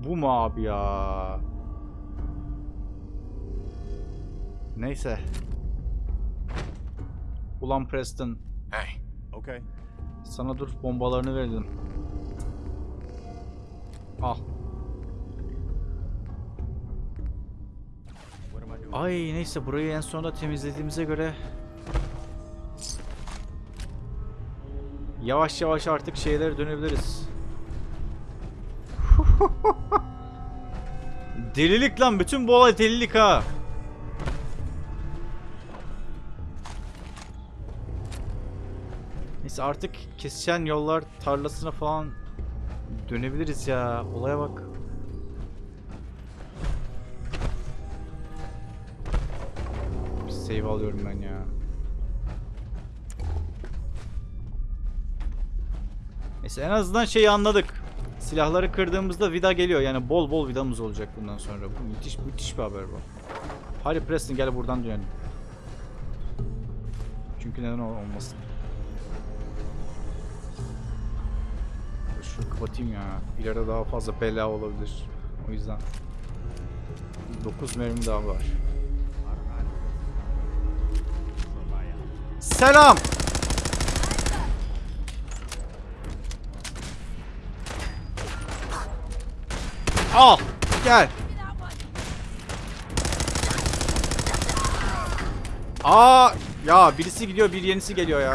Bu mu abi ya? Neyse. Ulan Preston Hey, Okay. sana dur bombalarını verdim. Al. What am I doing? Ay neyse burayı en sonunda temizlediğimize göre yavaş yavaş artık şeylere dönebiliriz. delilik lan bütün bu olay delilik ha. Artık kesişen yollar tarlasına falan dönebiliriz ya. Olaya bak. Bir save alıyorum ben ya. Neyse en azından şeyi anladık. Silahları kırdığımızda vida geliyor. Yani bol bol vidamız olacak bundan sonra. Bu müthiş müthiş bir haber bu. Hadi Preston gel buradan dönelim. Çünkü neden ol- olmasın. Şunu kapatayım ya. İleride daha fazla bela olabilir. O yüzden. 9 mermi daha var. Selam. Al. Gel. Aa ya birisi gidiyor bir yenisi geliyor ya.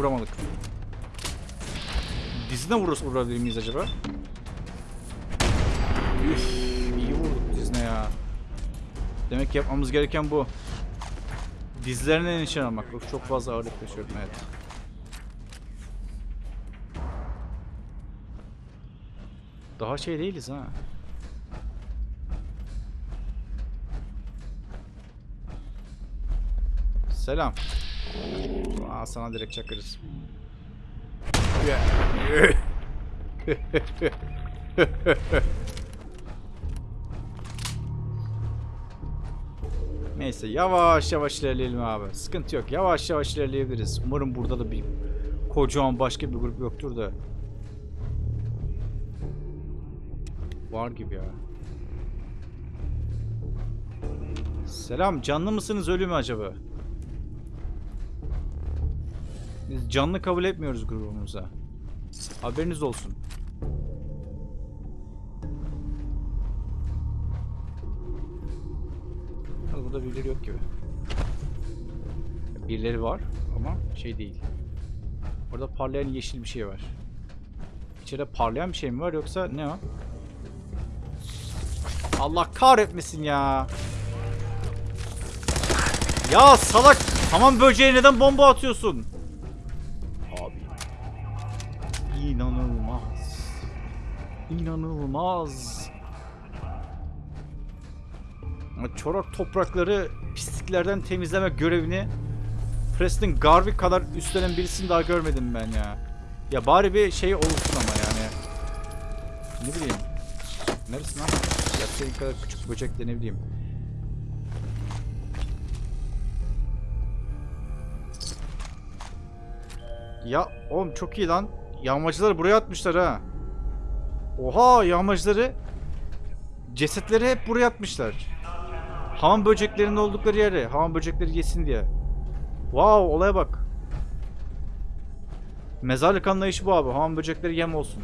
Vuramadık. Dizine vururuz vurabilir miyiz acaba? Üf, iyi vurduk dizine ya. Demek yapmamız gereken bu. Dizlerine nişan almak. Çok fazla ağırlık taşıyorum evet. Daha şey değiliz ha. Selam. Aa, sana direkt çakırız. Neyse yavaş yavaş ilerleyelim abi. Sıkıntı yok. Yavaş yavaş ilerleyebiliriz. Umarım burada da bir kocaman başka bir grup yoktur da. Var gibi ya. Selam. Canlı mısınız ölü mü acaba? Canlı kabul etmiyoruz grubumuza. Haberiniz olsun. Burada birileri yok gibi. Birileri var ama şey değil. Orada parlayan yeşil bir şey var. İçeride parlayan bir şey mi var yoksa ne o? Allah kahretmesin ya. Ya salak. Tamam böceğe neden bomba atıyorsun? İnanılmaz. Çorak toprakları pisliklerden temizleme görevini Preston Garvey kadar üstlenen birisini daha görmedim ben ya. Ya bari bir şey olursun ama yani. Ne bileyim. Neresi lan? Ya senin kadar küçük böcek de ne bileyim. Ya oğlum çok iyi lan. Yağmacılar buraya atmışlar ha. Oha yağmacıları cesetleri hep buraya atmışlar. Hamam böceklerinin oldukları yere. Hamam böcekleri yesin diye. Wow olaya bak. Mezarlık anlayışı bu abi. Hamam böcekleri yem olsun.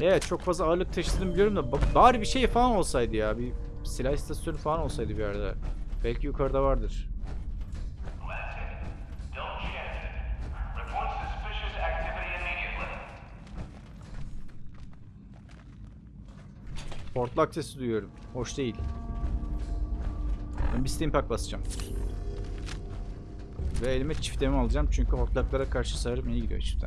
Evet çok fazla ağırlık taşıdığını biliyorum da ba- bari bir şey falan olsaydı ya. Bir silah istasyonu falan olsaydı bir yerde. Belki yukarıda vardır. Portlak sesi duyuyorum. Hoş değil. Ben bir steam pack basacağım. Ve elime çiftemi alacağım çünkü hortlaklara karşı sarım iyi gidiyor çifte.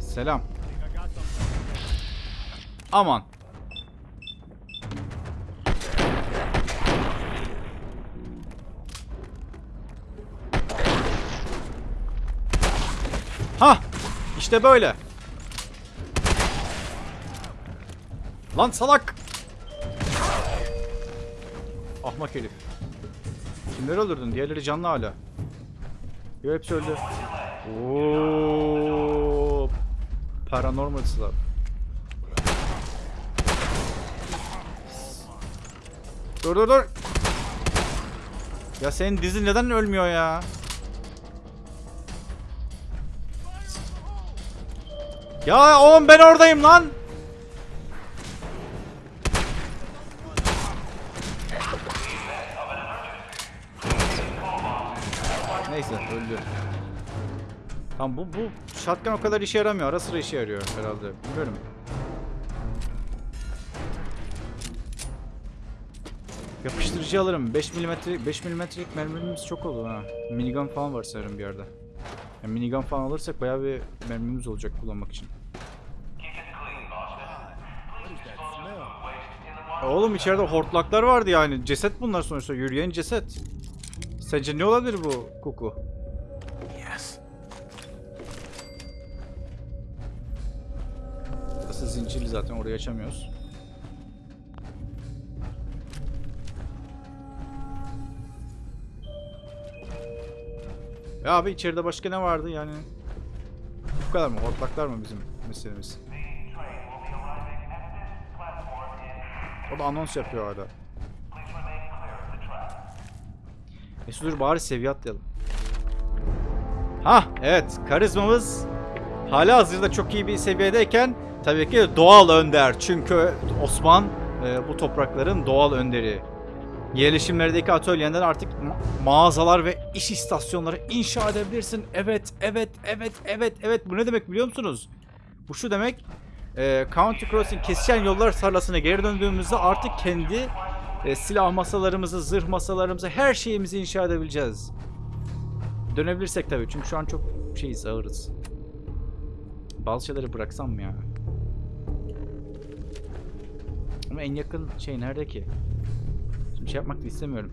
Selam. Aman. Ha! İşte böyle. Lan salak! Ahmak herif. Kimleri öldürdün? Diğerleri canlı hala. Yo hepsi öldü. Oo. Paranormal Slav. Dur dur dur. Ya senin dizin neden ölmüyor ya? Ya oğlum ben oradayım lan. Tamam bu bu shotgun o kadar işe yaramıyor. Ara sıra işe yarıyor herhalde. Bilmiyorum. Yapıştırıcı alırım. 5 milimetre 5 milimetrelik mermimiz çok oldu ha. Minigun falan var sanırım bir yerde. Yani minigun falan alırsak bayağı bir mermimiz olacak kullanmak için. Oğlum içeride hortlaklar vardı yani. Ceset bunlar sonuçta. Yürüyen ceset. Sence ne olabilir bu koku? Zaten orayı açamıyoruz. Ya abi içeride başka ne vardı yani? Bu kadar mı? Hortlaklar mı bizim meselemiz? O da anons yapıyor hala. Mesut dur bari seviye atlayalım. Ha evet karizmamız hala hazırda çok iyi bir seviyedeyken tabii ki doğal önder. Çünkü Osman e, bu toprakların doğal önderi. Yerleşimlerdeki atölyenden artık ma- mağazalar ve iş istasyonları inşa edebilirsin. Evet, evet, evet, evet, evet. Bu ne demek biliyor musunuz? Bu şu demek. E, County Crossing kesişen yollar tarlasına geri döndüğümüzde artık kendi e, silah masalarımızı, zırh masalarımızı, her şeyimizi inşa edebileceğiz. Dönebilirsek tabii çünkü şu an çok şeyiz, ağırız. Bazı şeyleri bıraksam mı ya? Ama en yakın şey nerede ki? Şimdi şey yapmak da istemiyorum.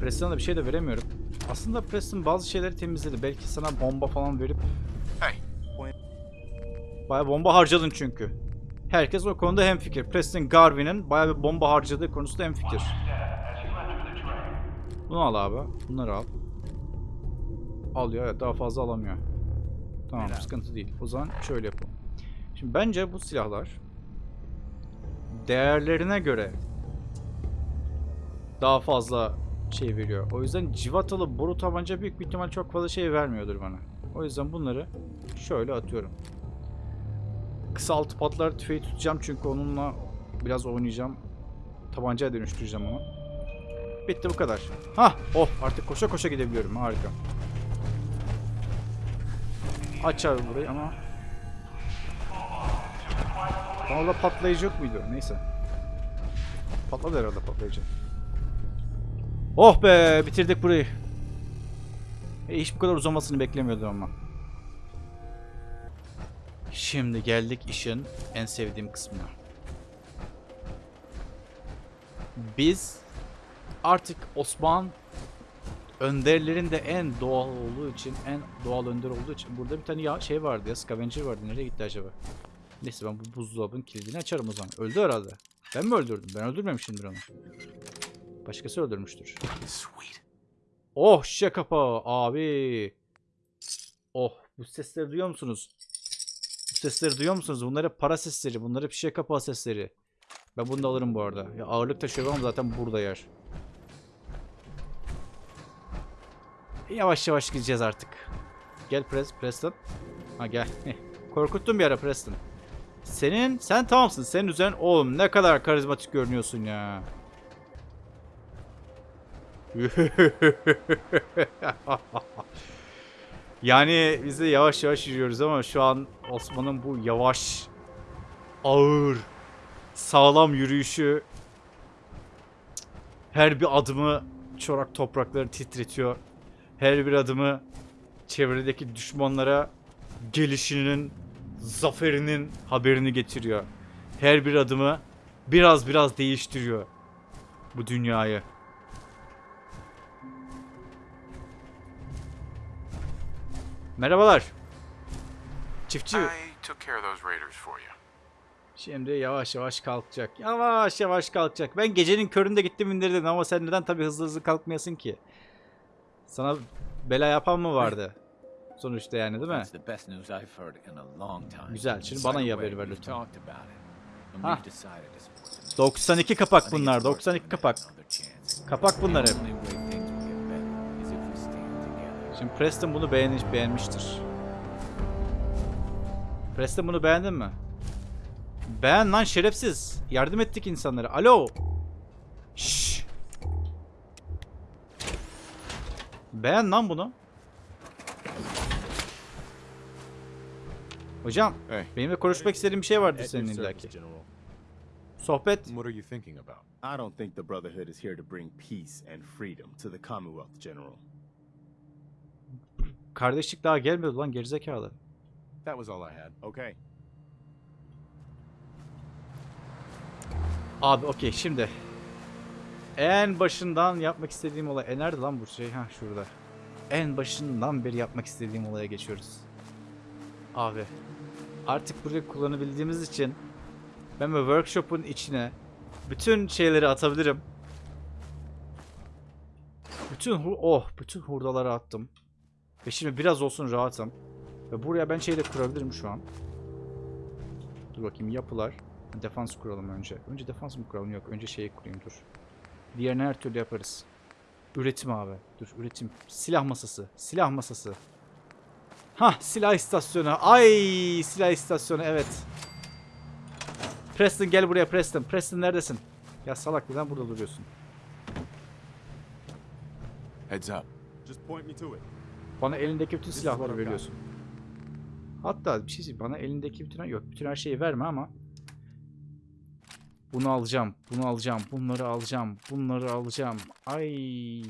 Preston'a da bir şey de veremiyorum. Aslında Preston bazı şeyleri temizledi. Belki sana bomba falan verip Hey, Baya bomba harcadın çünkü. Herkes o konuda hemfikir. Preston Garvin'in baya bir bomba harcadığı konusunda hemfikir. Bunu al abi. Bunları al. Alıyor evet daha fazla alamıyor. Tamam sıkıntı değil. O zaman şöyle yapalım. Şimdi bence bu silahlar değerlerine göre daha fazla şey veriyor. O yüzden civatalı boru tabanca büyük bir ihtimal çok fazla şey vermiyordur bana. O yüzden bunları şöyle atıyorum. Kısa altı patlar tüfeği tutacağım çünkü onunla biraz oynayacağım. Tabancaya dönüştüreceğim onu. Bitti bu kadar. Hah! Oh! Artık koşa koşa gidebiliyorum. Harika. Aç abi burayı ama... Lan orada patlayıcı yok muydu? Neyse. Patladı herhalde patlayıcı. Oh be! Bitirdik burayı. E, hiç bu kadar uzamasını beklemiyordum ama. Şimdi geldik işin en sevdiğim kısmına. Biz artık Osman önderlerin de en doğal olduğu için, en doğal önder olduğu için burada bir tane ya şey vardı ya, scavenger vardı. Nereye gitti acaba? Neyse ben bu buzdolabının kilidini açarım o zaman. Öldü herhalde. Ben mi öldürdüm? Ben öldürmemişimdir onu. Başkası öldürmüştür. Oh şişe kapağı abi. Oh bu sesleri duyuyor musunuz? Bu sesleri duyuyor musunuz? Bunlar hep para sesleri. Bunlar hep şişe kapağı sesleri. Ben bunu da alırım bu arada. Ya ağırlık taşıyorum ama zaten burada yer. Yavaş yavaş gideceğiz artık. Gel Pres Preston. Ha gel. Korkuttun bir ara Preston. Senin sen tamamsın. Senin üzerin oğlum ne kadar karizmatik görünüyorsun ya. yani biz de yavaş yavaş yürüyoruz ama şu an Osman'ın bu yavaş, ağır, sağlam yürüyüşü her bir adımı çorak toprakları titretiyor. Her bir adımı çevredeki düşmanlara gelişinin, zaferinin haberini getiriyor. Her bir adımı biraz biraz değiştiriyor bu dünyayı. Merhabalar. Çiftçi. Şimdi yavaş yavaş kalkacak. Yavaş yavaş kalkacak. Ben gecenin köründe gittim indirdim ama sen neden tabii hızlı hızlı kalkmayasın ki? Sana bela yapan mı vardı? Sonuçta yani değil mi? Güzel. Şimdi bana iyi haberi ver lütfen. Ha. we've decided it's worth it. 92 I kapak bunlar. it's worth 92 giving it kapak. Kapak bunlar hep. Şimdi Preston bunu beğenmiş, beğenmiştir. Preston bunu beğendin mi? Beğen lan şerefsiz. Yardım ettik insanlara. Alo. Şşş. Beğen lan bunu. Hocam, Hey. benimle konuşmak istediğin bir şey vardır senin illaki. Sohbet. What are you thinking about? I don't think the Brotherhood is here to bring peace and freedom to the Commonwealth, General. Kardeşlik daha gelmedi lan gerizekalı. That was all I had. Okay. Abi okey şimdi. En başından yapmak istediğim olay. E nerede lan bu şey? Ha şurada. En başından beri yapmak istediğim olaya geçiyoruz. Abi. Artık burayı kullanabildiğimiz için ben bu workshop'un içine bütün şeyleri atabilirim. Bütün oh bütün hurdaları attım. Ve şimdi biraz olsun rahatım. Ve buraya ben şey de kurabilirim şu an. Dur bakayım yapılar. Defans kuralım önce. Önce defans mı kuralım? Yok. Önce şeyi kurayım dur. Diğerini her türlü yaparız. Üretim abi. Dur üretim. Silah masası. Silah masası. Hah silah istasyonu. Ay silah istasyonu evet. Preston gel buraya Preston. Preston neredesin? Ya salak neden burada duruyorsun? Heads up. Just point me to it. Bana elindeki bütün silahları veriyorsun. Hatta bir şey söyleyeyim. Bana elindeki bütün yok. Bütün her şeyi verme ama bunu alacağım. Bunu alacağım. Bunları alacağım. Bunları alacağım. Ay.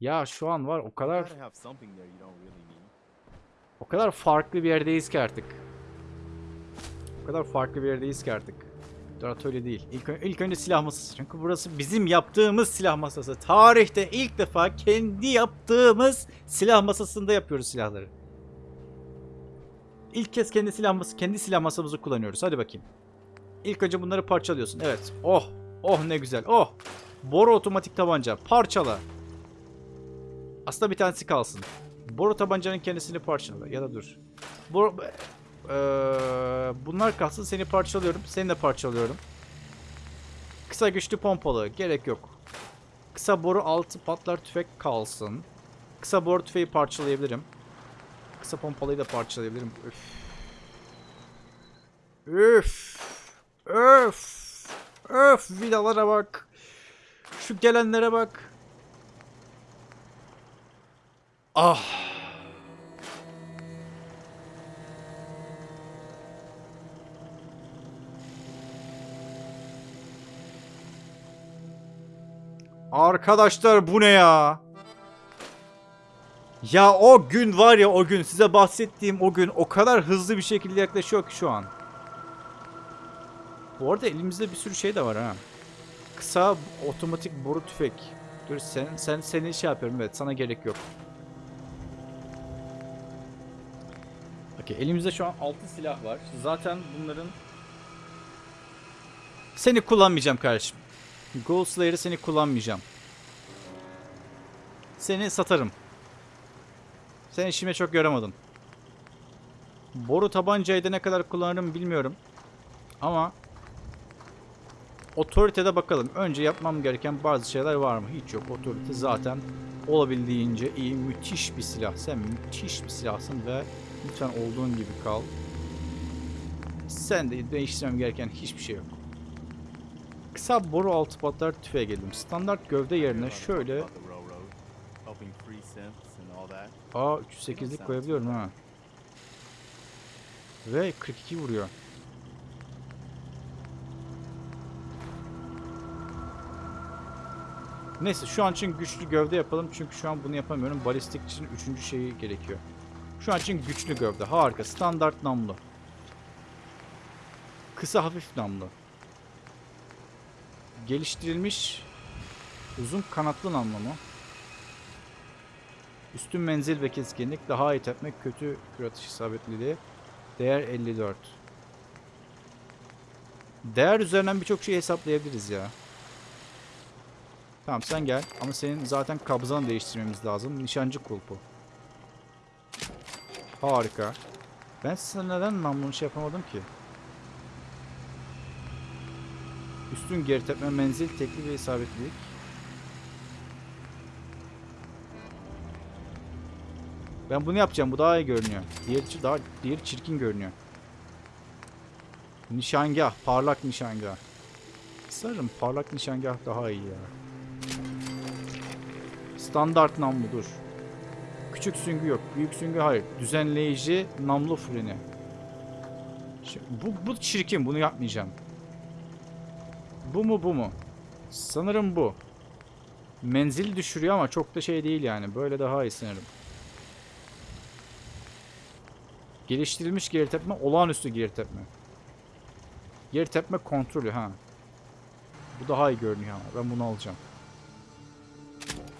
Ya şu an var o kadar o kadar farklı bir yerdeyiz ki artık. O kadar farklı bir yerdeyiz ki artık. Dur atölye değil. İlk, ilk önce silah masası. Çünkü burası bizim yaptığımız silah masası. Tarihte ilk defa kendi yaptığımız silah masasında yapıyoruz silahları. İlk kez kendi silah masası, kendi silah masamızı kullanıyoruz. Hadi bakayım. İlk önce bunları parçalıyorsun. Evet. Oh. Oh ne güzel. Oh. Boru otomatik tabanca. Parçala. Aslında bir tanesi kalsın. Boru tabancanın kendisini parçala. Ya da dur. Boru... Eee, bunlar kalsın. Seni parçalıyorum. Seni de parçalıyorum. Kısa güçlü pompalı. Gerek yok. Kısa boru altı patlar tüfek kalsın. Kısa boru tüfeği parçalayabilirim. Kısa pompalıyı da parçalayabilirim. Üf. Üf. Öf. Öf. Vidalara bak. Şu gelenlere bak. Ah. Arkadaşlar bu ne ya? Ya o gün var ya o gün size bahsettiğim o gün o kadar hızlı bir şekilde yaklaşıyor ki şu an. Bu arada elimizde bir sürü şey de var ha. Kısa otomatik boru tüfek. Dur sen sen seni şey yapıyorum evet sana gerek yok. Okey elimizde şu an 6 silah var. Zaten bunların seni kullanmayacağım kardeşim. Ghost Slayer'ı seni kullanmayacağım. Seni satarım. Sen işime çok yaramadın. Boru tabancayı da ne kadar kullanırım bilmiyorum. Ama otoritede bakalım. Önce yapmam gereken bazı şeyler var mı? Hiç yok. Otorite zaten olabildiğince iyi. Müthiş bir silah. Sen müthiş bir silahsın ve lütfen olduğun gibi kal. Sen de değiştirmem gereken hiçbir şey yok. Kısa boru altı patlar tüfeğe geldim. Standart gövde yerine şöyle. Aa 308'lik koyabiliyorum ha. Ve 42 vuruyor. Neyse şu an için güçlü gövde yapalım çünkü şu an bunu yapamıyorum. Balistik için üçüncü şeyi gerekiyor. Şu an için güçlü gövde. Harika. Standart namlu. Kısa hafif namlu. Geliştirilmiş uzun kanatlı namlu mu? Üstün menzil ve keskinlik, daha iyi tepmek, kötü kür atış isabetliliği. Değer 54. Değer üzerinden birçok şey hesaplayabiliriz ya. Tamam sen gel ama senin zaten kabzanı değiştirmemiz lazım. Nişancı kulpu. Harika. Ben sana neden namlunu şey yapamadım ki? Üstün geri tepme, menzil, tekli ve isabetlilik. Ben bunu yapacağım. Bu daha iyi görünüyor. Diğeri çi- daha diğeri çirkin görünüyor. Nişangah, parlak nişangah. Sanırım parlak nişangah daha iyi ya. Standart namlu dur. Küçük süngü yok. Büyük süngü hayır. Düzenleyici namlu freni. Şi- Bu, bu çirkin. Bunu yapmayacağım. Bu mu bu mu? Sanırım bu. Menzil düşürüyor ama çok da şey değil yani. Böyle daha iyi sanırım. Geliştirilmiş geri tepme, olağanüstü geri tepme. Geri tepme kontrolü ha. Bu daha iyi görünüyor ama ben bunu alacağım.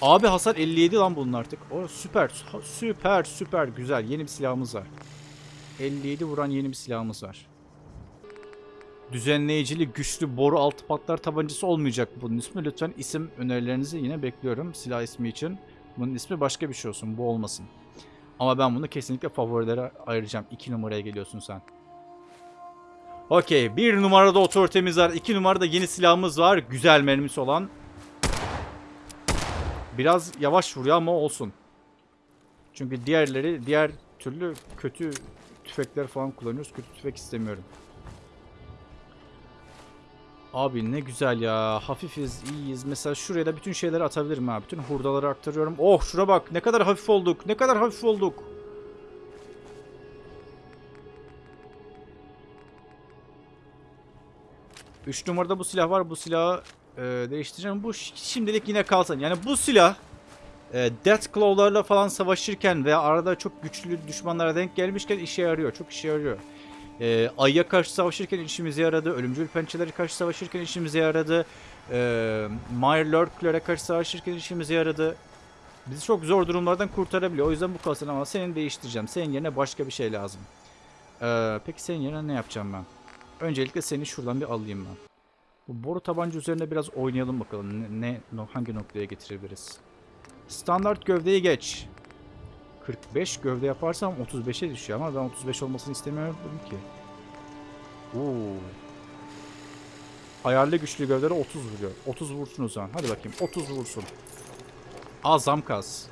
Abi hasar 57 lan bunun artık. O süper, süper, süper güzel. Yeni bir silahımız var. 57 vuran yeni bir silahımız var. Düzenleyicili güçlü boru altı patlar tabancası olmayacak bunun ismi. Lütfen isim önerilerinizi yine bekliyorum silah ismi için. Bunun ismi başka bir şey olsun. Bu olmasın. Ama ben bunu kesinlikle favorilere ayıracağım. 2 numaraya geliyorsun sen. Okey. 1 numarada otoritemiz var. 2 numarada yeni silahımız var. Güzel mermisi olan. Biraz yavaş vuruyor ama olsun. Çünkü diğerleri diğer türlü kötü tüfekler falan kullanıyoruz. Kötü tüfek istemiyorum. Abi ne güzel ya. Hafifiz, iyiyiz. Mesela şuraya da bütün şeyleri atabilirim ha. Bütün hurdaları aktarıyorum. Oh şura bak. Ne kadar hafif olduk. Ne kadar hafif olduk. Üç numarada bu silah var. Bu silahı e, değiştireceğim. Bu şimdilik yine kalsın. Yani bu silah e, Death Claw'larla falan savaşırken veya arada çok güçlü düşmanlara denk gelmişken işe yarıyor. Çok işe yarıyor. E, Ay'a karşı savaşırken işimize yaradı. Ölümcül pençelere karşı savaşırken işimize yaradı. E, Mirelurk'lere karşı savaşırken işimize yaradı. Bizi çok zor durumlardan kurtarabiliyor. O yüzden bu kalsın ama senin değiştireceğim. Senin yerine başka bir şey lazım. E, peki senin yerine ne yapacağım ben? Öncelikle seni şuradan bir alayım ben. Bu boru tabanca üzerinde biraz oynayalım bakalım. Ne, ne hangi noktaya getirebiliriz? Standart gövdeyi geç. 45 gövde yaparsam 35'e düşüyor ama ben 35 olmasını istemiyorum ki. Oo. Ayarlı güçlü gövdere 30 vuruyor. 30 vursun o zaman. Hadi bakayım 30 vursun. Azam kas.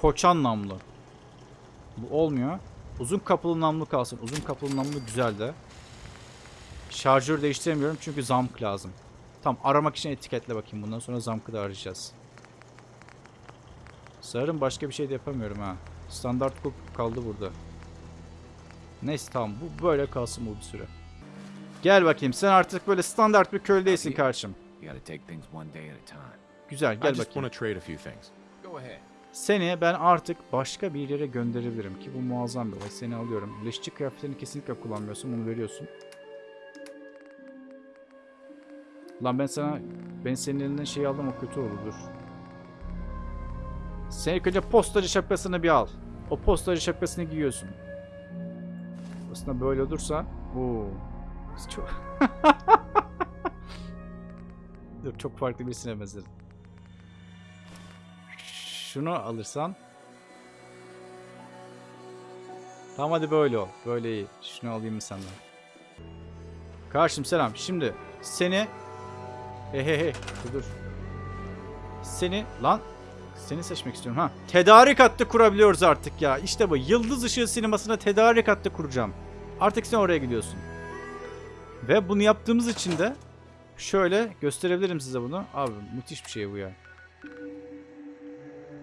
Koçan namlu. Bu olmuyor. Uzun kapılı namlu kalsın. Uzun kapılı namlu güzel de. Şarjör değiştiremiyorum çünkü zamk lazım. Tam aramak için etiketle bakayım. Bundan sonra zamkı da arayacağız. Sanırım başka bir şey de yapamıyorum ha. Standart kulp kaldı burada. Neyse tamam bu böyle kalsın bu bir süre. Gel bakayım sen artık böyle standart bir köl değilsin karşım. You gotta take things one day at a time. Güzel gel bakayım. want to trade a few things. Go ahead. Seni ben artık başka bir yere gönderebilirim ki bu muazzam bir olay. Seni alıyorum. Leşçi kıyafetlerini kesinlikle kullanmıyorsun. Bunu veriyorsun. Lan ben sana ben senin elinden şey aldım o kötü olur dur. Sen ilk önce postacı şapkasını bir al. O postacı şapkasını giyiyorsun. Aslında böyle olursa. Biz Çok Dur çok farklı birisine benzedim. Şunu alırsan Tamam hadi böyle ol. Böyle iyi. Şunu alayım mı senden? Karşım selam. Şimdi seni He he he. Dur, dur. Seni lan seni seçmek istiyorum ha. Tedarik hattı kurabiliyoruz artık ya. İşte bu. Yıldız ışığı sinemasına tedarik hattı kuracağım. Artık sen oraya gidiyorsun. Ve bunu yaptığımız için de şöyle gösterebilirim size bunu. Abi müthiş bir şey bu ya.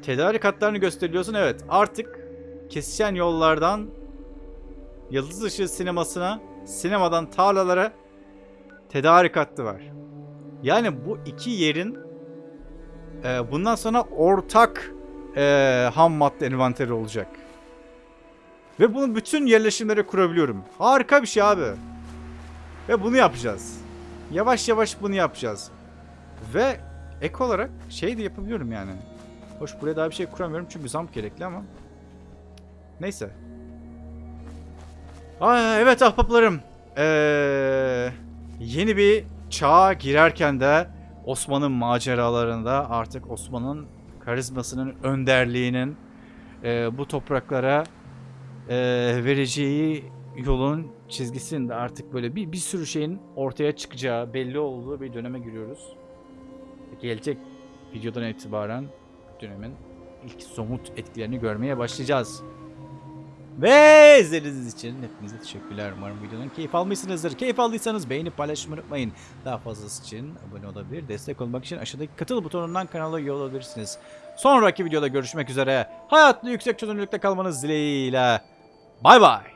Tedarik hatlarını gösteriyorsun. Evet artık kesişen yollardan Yıldız ışığı sinemasına, sinemadan tarlalara tedarik hattı var. Yani bu iki yerin e, bundan sonra ortak e, ham madde envanteri olacak. Ve bunu bütün yerleşimlere kurabiliyorum. Harika bir şey abi. Ve bunu yapacağız. Yavaş yavaş bunu yapacağız. Ve ek olarak şey de yapabiliyorum yani. Hoş buraya daha bir şey kuramıyorum çünkü zam gerekli ama. Neyse. Aa, evet ahbaplarım. Ee, yeni bir çağa girerken de Osman'ın maceralarında artık Osman'ın karizmasının önderliğinin e, bu topraklara e, vereceği yolun çizgisinde artık böyle bir, bir sürü şeyin ortaya çıkacağı belli olduğu bir döneme giriyoruz. Gelecek videodan itibaren dönemin ilk somut etkilerini görmeye başlayacağız. Ve izlediğiniz için hepinize teşekkürler. Umarım videonun keyif almışsınızdır. Keyif aldıysanız beğenip paylaşmayı unutmayın. Daha fazlası için abone olabilir. Destek olmak için aşağıdaki katıl butonundan kanala üye olabilirsiniz. Sonraki videoda görüşmek üzere. Hayatlı yüksek çözünürlükte kalmanız dileğiyle. Bay bay.